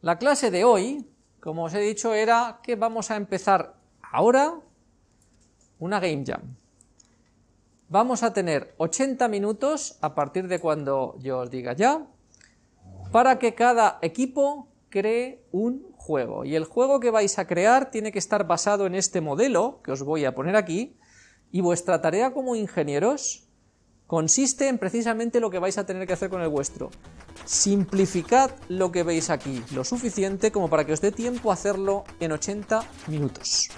La clase de hoy, como os he dicho, era que vamos a empezar ahora una Game Jam. Vamos a tener 80 minutos a partir de cuando yo os diga ya, para que cada equipo cree un juego. Y el juego que vais a crear tiene que estar basado en este modelo que os voy a poner aquí, y vuestra tarea como ingenieros consiste en precisamente lo que vais a tener que hacer con el vuestro. Simplificad lo que veis aquí, lo suficiente como para que os dé tiempo a hacerlo en 80 minutos.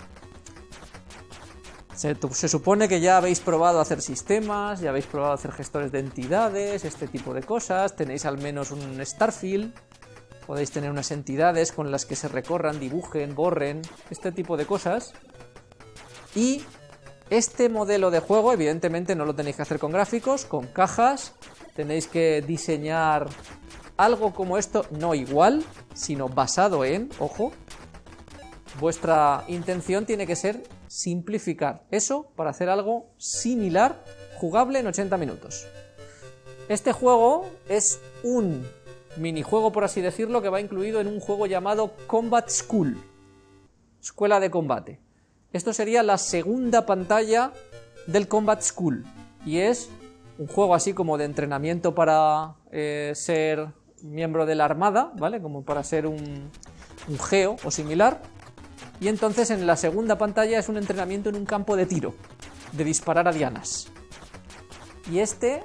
Se, se, supone que ya habéis probado hacer sistemas, ya habéis probado hacer gestores de entidades, este tipo de cosas, tenéis al menos un Starfield, podéis tener unas entidades con las que se recorran, dibujen, borren, este tipo de cosas. Y este modelo de juego, evidentemente, no lo tenéis que hacer con gráficos, con cajas. Tenéis que diseñar algo como esto, no igual, sino basado en, ojo, vuestra intención tiene que ser simplificar eso para hacer algo similar, jugable en 80 minutos. Este juego es un minijuego, por así decirlo, que va incluido en un juego llamado Combat School, Escuela de Combate. Esto sería la segunda pantalla del Combat School y es un juego así como de entrenamiento para eh, ser miembro de la armada, ¿vale? Como para ser un, un geo o similar. Y entonces en la segunda pantalla es un entrenamiento en un campo de tiro, de disparar a dianas. Y este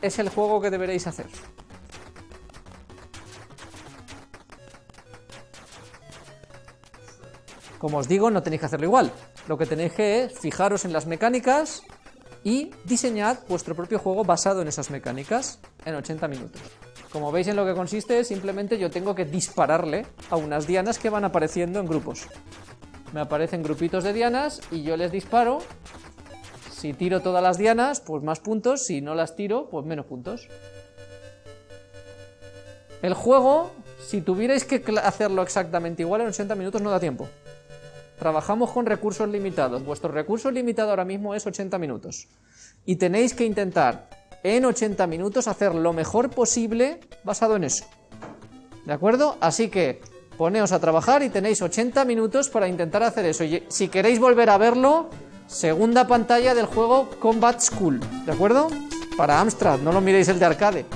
es el juego que deberéis hacer. Como os digo, no tenéis que hacerlo igual. Lo que tenéis que es fijaros en las mecánicas y diseñad vuestro propio juego basado en esas mecánicas en 80 minutos. Como veis en lo que consiste, simplemente yo tengo que dispararle a unas dianas que van apareciendo en grupos. Me aparecen grupitos de dianas y yo les disparo. Si tiro todas las dianas, pues más puntos. Si no las tiro, pues menos puntos. El juego, si tuvierais que hacerlo exactamente igual en 80 minutos, no da tiempo. Trabajamos con recursos limitados. Vuestro recurso limitado ahora mismo es 80 minutos. Y tenéis que intentar en 80 minutos hacer lo mejor posible basado en eso. ¿De acuerdo? Así que poneos a trabajar y tenéis 80 minutos para intentar hacer eso. Y si queréis volver a verlo, segunda pantalla del juego Combat School. ¿De acuerdo? Para Amstrad, no lo miréis el de arcade.